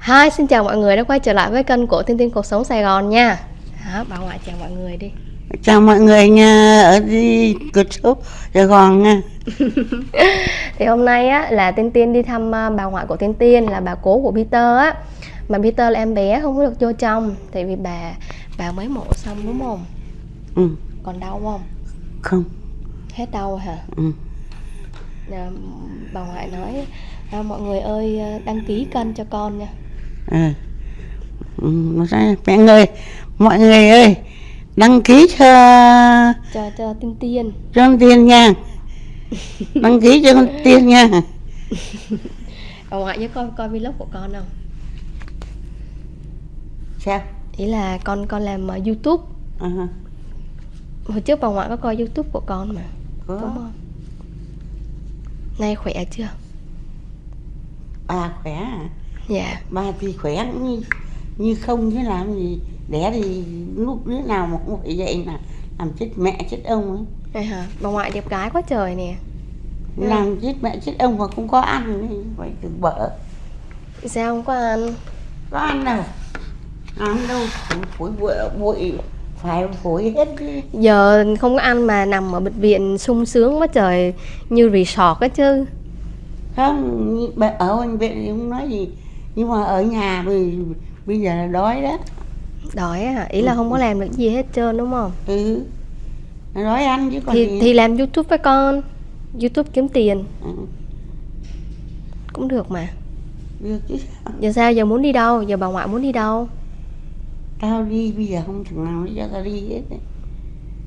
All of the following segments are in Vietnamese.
Hi, xin chào mọi người đã quay trở lại với kênh của Thiên Thiên Cuộc Sống Sài Gòn nha Đó, bà ngoại chào mọi người đi chào mọi người nha ở đi cuộc sống Sài Gòn nha Thì hôm nay á, là Tiên Tiên đi thăm à, bà ngoại của Tiên Tiên là bà cố của Peter á Mà Peter là em bé không có được vô trong Tại vì bà bà mới mổ xong đúng không? ừ, Còn đau không? không Hết đau hả? ừ. À, bà ngoại nói à, mọi người ơi à, đăng ký kênh cho con nha À. Nó sẽ- mẹ người mọi người ơi đăng ký cho cho cho Tiên Tiên cho con tiên nha đăng ký cho con tiên nha Bà ngoại nhớ coi coi vlog của con không? sao Ý là con con làm uh, YouTube à, Hồi trước bà ngoại có coi YouTube của con mà có Đúng không? Nay khỏe chưa? bà khỏe à? Dạ. Bà thì khỏe cũng như như không chứ làm gì. Đẻ thì lúc đứa nào mà cũng phải vậy là làm chết mẹ chết ông ấy. Đây hả? Bà ngoại đẹp gái quá trời nè. Ừ. làm chết mẹ chết ông mà không có ăn thì phải từ bỡ Sao không có ăn? có ăn đâu. Ăn đâu phổi bụi bụi phải phổi? Hết Giờ không có ăn mà nằm ở bệnh viện sung sướng quá trời Như resort á chứ. Không ở bệnh viện không nói gì nhưng mà ở nhà vì bây giờ là đói đó Đói á hả? Ý là không có làm được gì hết trơn đúng không? ừ đói ăn chứ còn Thì, gì thì làm YouTube với con YouTube kiếm tiền ừ. cũng được mà được chứ sao Giờ sao? Giờ muốn đi đâu? Giờ bà ngoại muốn đi đâu? tao đi bây giờ không thằng nào cho tao đi hết.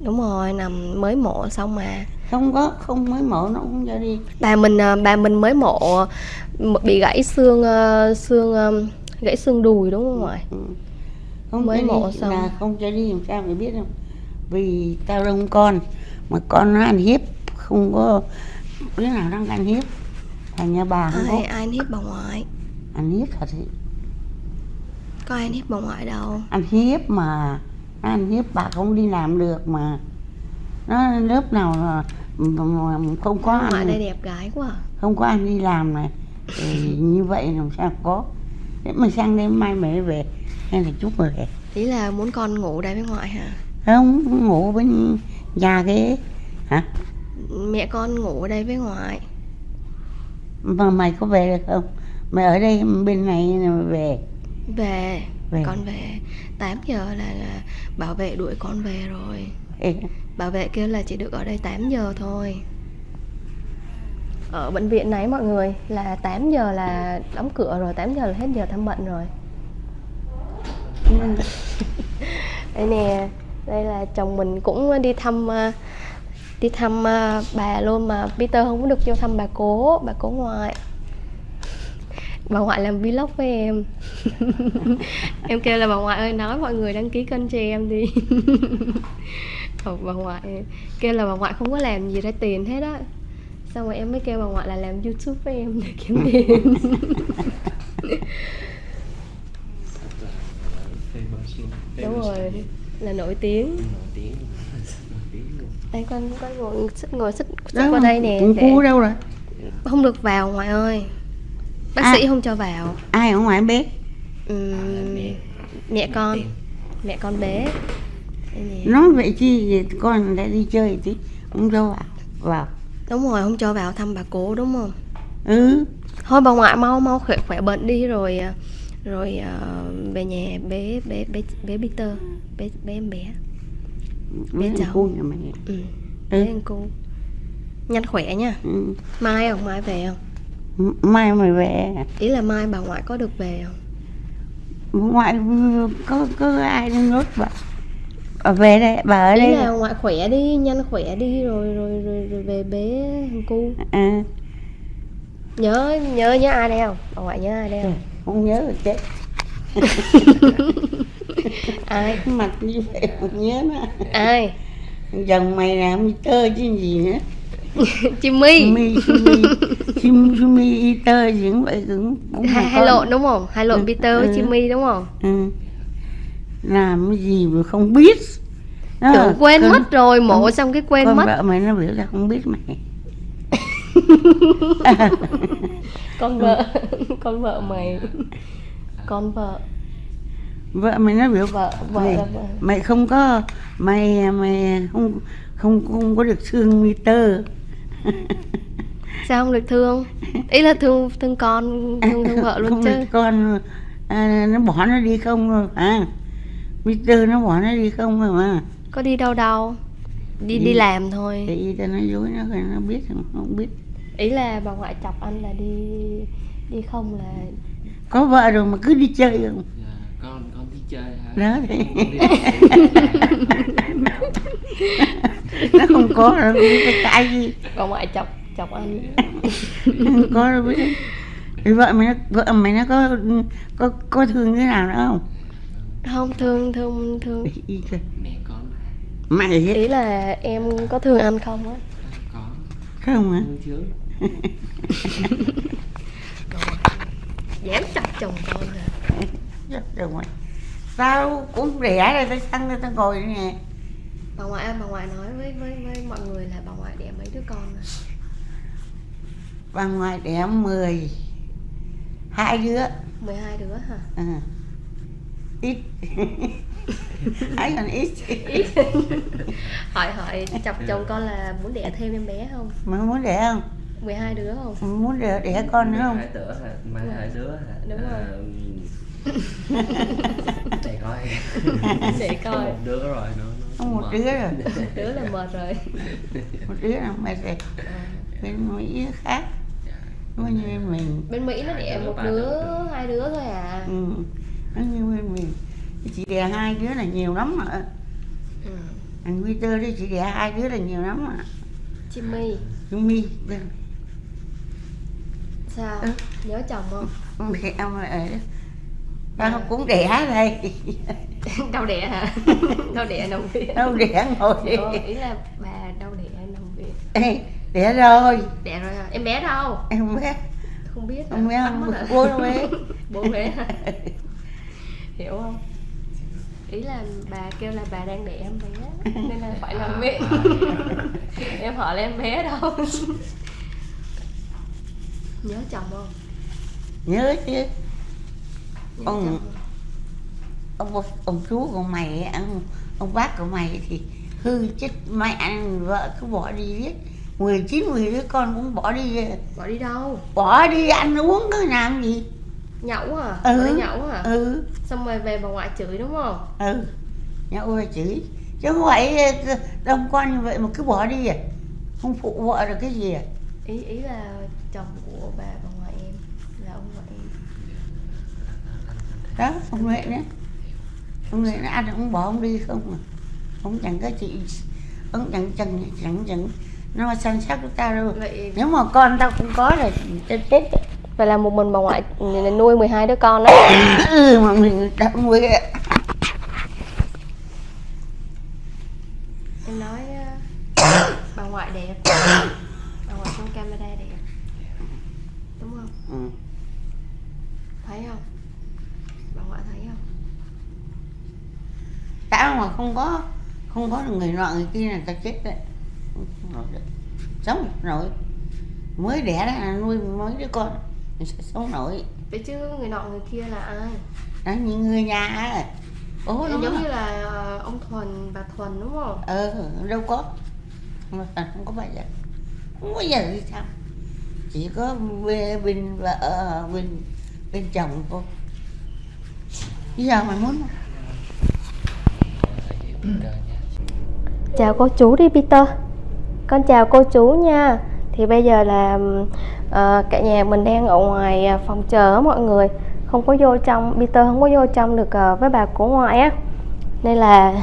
Đúng rồi, nằm mới mổ xong mà. Không có không mới mổ nó không cho đi. Bà mình à, bà mình mới mổ m- bị gãy xương ờ, xương ờ, gãy xương đùi đúng không ngoại ừ. không Mới mổ đi. xong. là không cho đi làm sao mày biết không vì tao đông con mà con nó ăn hiếp không có đứa nào đang ăn hiếp. Thành nhà bà không có. ai ai ăn hiếp bà ngoại? Ăn hiếp thật thì có ai ăn hiếp bà ngoại đâu. Ăn hiếp mà ăn hiếp bà không đi làm được mà. Nó lớp nào mà- không có đây ăn đẹp gái quá à. không có ăn đi làm này thì như vậy làm sao có. Nếu mà sang đêm mai mẹ về hay là chút về ý là muốn con ngủ đây với ngoại hả? Không ngủ bên nhà cái hả? Mẹ con ngủ ở đây với ngoại. Mà mày có về được không? Mày ở đây bên này mày về. Về Về. con về. 8 giờ là, là bảo vệ đuổi con về rồi. Ê, bảo vệ kêu là chỉ được ở đây 8 giờ thôi. Ở bệnh viện này mọi người là 8 giờ là đóng cửa rồi 8 giờ là hết giờ thăm bệnh rồi. Đây nè đây là chồng mình cũng đi thăm ờ, đi thăm ờ, bà luôn mà Peter không có được vô thăm bà cố bà cố ngoại bà ngoại làm vlog với em. Em kêu là bà ngoại ơi nói mọi người đăng ký kênh cho em đi. Ờ, bà ngoại kêu là bà ngoại không có làm gì ra tiền hết á. Xong rồi em mới kêu bà ngoại là làm youtube với em để kiếm tiền. Đúng rồi là nổi tiếng. Đây con con ngồi xích ngồi xích xích qua đây nè để đâu rồi? Không được vào ngoại ơi bác À. sĩ không cho vào. Ai ở ngoài bếp? Ừm, mẹ. con. mẹ con bé. Nói vậy chi vậy con đã đi chơi tí không cho vào. Vào. Đúng rồi không cho vào thăm bà cố đúng không? Ừ. Thôi bà ngoại mau mau khỏe khỏe bệnh đi rồi à, rồi à, về nhà bé bé bé bé Peter bé bé em bé. Mấy cháu. nhà mày ừ. Ừ. bé anh cô. Nhanh khỏe nha. Ừ. mai không? Mai về không mai mày về. Ý là mai bà ngoại có được về không? Ngoại có có ai đang nốt bà bà về đây bà ở ý đây là ngoại khỏe đi nhanh khỏe đi rồi rồi rồi, rồi về bé thằng cu. À, nhớ nhớ nhớ ai đây không? Bà ngoại nhớ ai đây không? Không nhớ rồi chết. Ai? Mặt như vậy không nhớ nó. Ai? Chồng mày làm tơ chứ gì nữa. Jimmy mi mi chim mi y tơ gì cũng vậy cũng cũng hai, hai lộn đúng không? Hai lộn Ừ, Peter với ừ. Jimmy đúng không? Ừ. làm cái gì mà không biết? Đó, tưởng quên con- mất rồi mổ con- xong cái quên con mất. vợ mày nó biểu là không biết mày. Con vợ con vợ mày. Con vợ. Vợ mày nó biểu vợ vợ mày, vợ. mày không có mày mày không không không có được thương Peter sao không được thương? Ý là thương thương con thương thương vợ luôn không chứ. được con à, nó bỏ nó đi không rồi à. Peter nó bỏ nó đi không rồi mà. Có đi đâu đâu. Đi Đi. đi. làm thôi. Thì tao nói dối nó rồi nó biết không, không biết. Ý là bà ngoại chọc anh là đi đi không là có vợ rồi mà cứ đi chơi không? Dạ, con con đi chơi hả? Đó thì đi nó không có cái cái gì. Bà ngoại chọc chọc anh. Không có đâu biết. Thì vợ mày nó vợ mày nó có có có thương thế nào nữa không? Không thương thương thương. Mẹ con mày ý là em có thương anh không á? Có. Không hả? Thương chứ. Dám chọc chồng con hả? Chết rồi mày. Tao cũng đẻ rồi tao sang đây tao ngồi nè. Bà ngoại bà ngoại nói với với với mọi người là bà ngoại đẻ mấy đứa con rồi bà ngoại đẻ mười hai đứa. 12 đứa hả? À. ít. Ấy còn ít. Ít. hỏi hỏi chọc chồng con là muốn đẻ thêm em bé không? Mày muốn đẻ không? 12 đứa không? Muốn đẻ, đẻ con nữa không? Hai đứa hả? Mai hai đứa hả? Đúng rồi. À, để coi. Để coi. Một đứa rồi nó nó một mệt. đứa rồi. Đứa là mệt rồi. Một đứa là mày rồi. Bên mỹ khác Nó như bên mình. Bên mỹ nó đẻ một đứa đứa. hai đứa thôi à. Ừ. nó như bên mình. Chỉ đẻ hai đứa là nhiều lắm mà ừ. anh Peter đi chỉ đẻ hai đứa là nhiều lắm mà Jimmy. Bên sao? Ừ. nhớ chồng không? Mẹ ông ở tao cũng đẻ đây. Đâu đẻ hả? Đâu đẻ nằm viện đâu đẻ ngồi. Đi Ủa, ý là bà đâu đẻ nằm viện đẻ rồi. Đẻ rồi hả? Em bé đâu? Em biết. Không biết hả? Không biết, không biết. hả? Bố đâu bé. bố bé hiểu không? Ý là bà kêu là bà đang đẻ em bé nên là phải nằm viện em hỏi là em bé đâu? Nhớ chồng không? Nhớ chứ. Nhớ Ông- không? ông ông chú của mày ông ông bác của mày thì hư chết mẹ vợ cứ bỏ đi giết 19 mười đứa con cũng bỏ đi bỏ đi đâu? Bỏ đi ăn uống cái làm gì? Nhậu hả Ừ. bỏ nhậu hả ừ. Xong rồi về bà ngoại chửi đúng không? Ừ. Nhậu về chửi. Chứ không phải ờ, đông con như vậy mà cứ bỏ đi à? Không phụ vợ được cái gì à? Ý ý là chồng của bà bà ngoại em là ông ngoại em. Đó ông Huệ nữa ông Huệ nó ăn ông bỏ ông đi không mà ông chẳng có chị ông chẳng chẳng chẳng chẳng nó mà săn sóc của tao đâu. Vậy nếu mà con tao không có là tao chết. Đấy. vậy là một mình bà ngoại nuôi 12 đứa con đó ừ mà mình đã nuôi em nói ờ, bà ngoại đẹp. Bà ngoại trong camera đẹp. Đúng không? Ừ. thấy không? Bà ngoại thấy không? Tao mà không có không có được người nọ người kia là tao chết đấy sống nổi. Mới đẻ ra là nuôi mấy đứa con sống nổi. Vậy chứ người nọ người kia là ai? Đó những người nhà ố nó giống như là ờ, ông thuần bà thuần đúng không? Ờ đâu có. Mà không có bao giờ. Không bao giờ đi thăm chỉ có bên bên vợ ờ, bên bên chồng thôi bây giờ mày muốn không? Chào cô chú đi Peter Con chào cô chú nha. Thì bây giờ là ờ, cả nhà mình đang ở ngoài à, phòng chờ mọi người. Không có vô trong, Peter không có vô trong được ờ, với bà của ngoại á. Nên là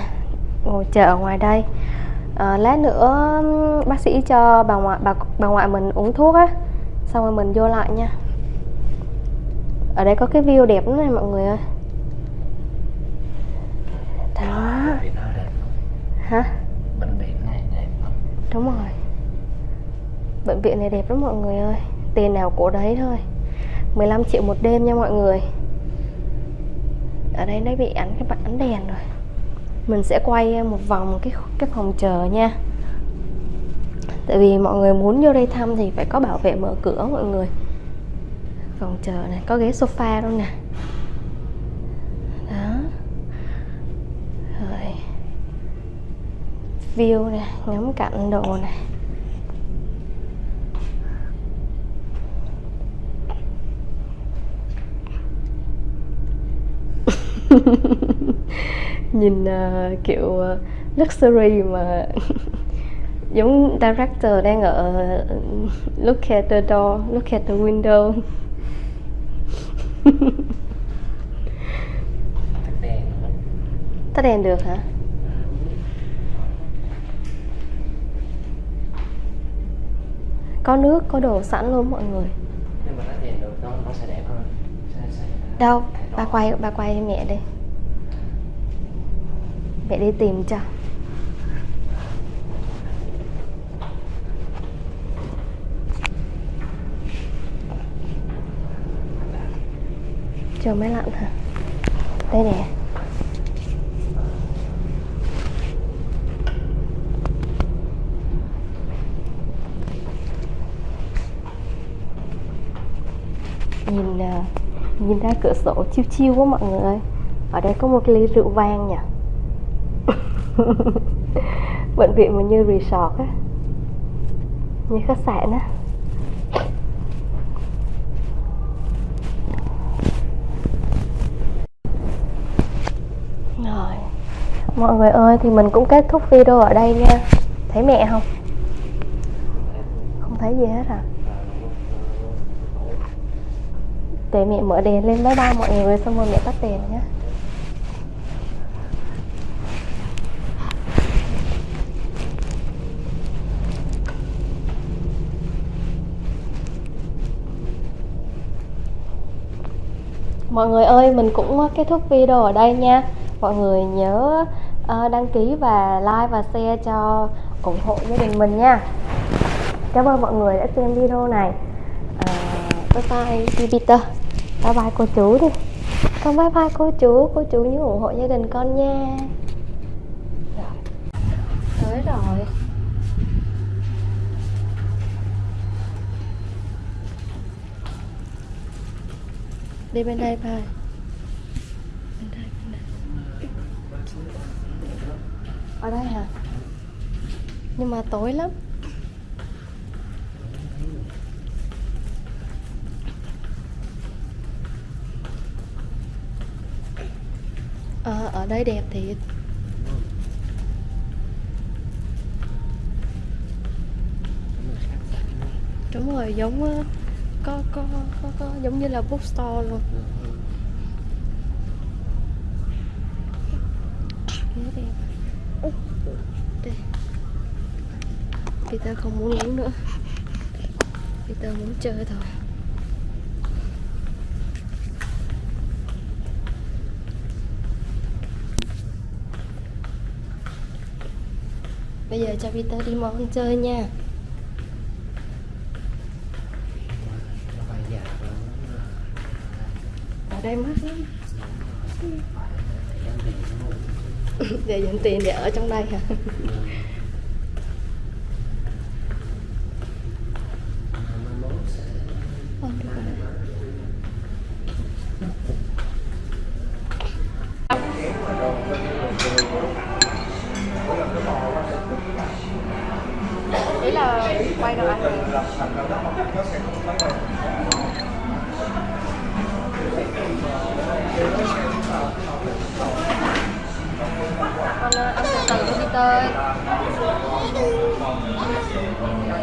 ngồi chờ ở ngoài đây. Ờ, Lát nữa bác sĩ cho bà ngoại bà, bà ngoại mình uống thuốc á. Xong rồi mình vô lại nha. Ở đây có cái view đẹp lắm này mọi người ơi. Đó. Hả? bệnh viện này đẹp lắm Đúng rồi. Bệnh viện này đẹp lắm mọi người ơi. Tiền nào của đấy thôi. 15 triệu một đêm nha mọi người. Ở đây nó bị ánh cái bạn ánh đèn rồi. Mình sẽ quay ờ, một vòng cái cái phòng chờ nha. Tại vì mọi người muốn vô đây thăm thì phải có bảo vệ mở cửa mọi người. Phòng chờ này, có ghế sofa luôn nè. View nè ngắm cảnh đồ nè nhìn ờ, kiểu ờ, luxury mà giống director đang ở look at the door look at the window. Tắt đèn được hả có nước có đồ sẵn luôn mọi người. Nhưng mà tắt đèn được nó nó sẽ đẹp hơn. Sẽ, sẽ đâu bà quay bà quay cho mẹ đi. Mẹ đi tìm cho. Chờ máy lạnh hả? Đây nè nhìn à, nhìn ra cửa sổ chiêu chiêu quá mọi người ơi. Ở đây có một ly rượu vang nhỉ? Bệnh viện mà như resort á. Như khách sạn á. Rồi. Mọi người ơi, thì mình cũng kết thúc video ở đây nha. Thấy mẹ không? Không thấy gì hết à? Để mẹ mở đèn lên bye bye mọi người xong rồi mẹ tắt đèn nhé mọi người ơi mình cũng kết thúc video ở đây nha. Mọi người nhớ ờ, đăng ký và like và share cho ủng hộ gia đình mình nha. Cảm ơn mọi người đã xem video này. À, bye bye chị bye bye cô chú đi. Con bye bye cô chú cô chú nhớ ủng hộ gia đình con nha. Rồi. Tới rồi. Đi bên đây thôi bên đây bên đây. Ở đây hả? Nhưng mà tối lắm Ờ, ở đây đẹp thiệt. Đúng rồi giống ờ, có có có, có giống như là bookstore luôn. Ghế đẹp. Đây Peter không muốn uống nữa. Peter muốn chơi thôi. Bây giờ cho Peter đi món chơi nha Ở đây mắc lắm Để dành tiền để ở trong đây hả. Ý là quay đồ ăn rồi. Con ờ, ăn từ từ cho Peter ơi. Rồi,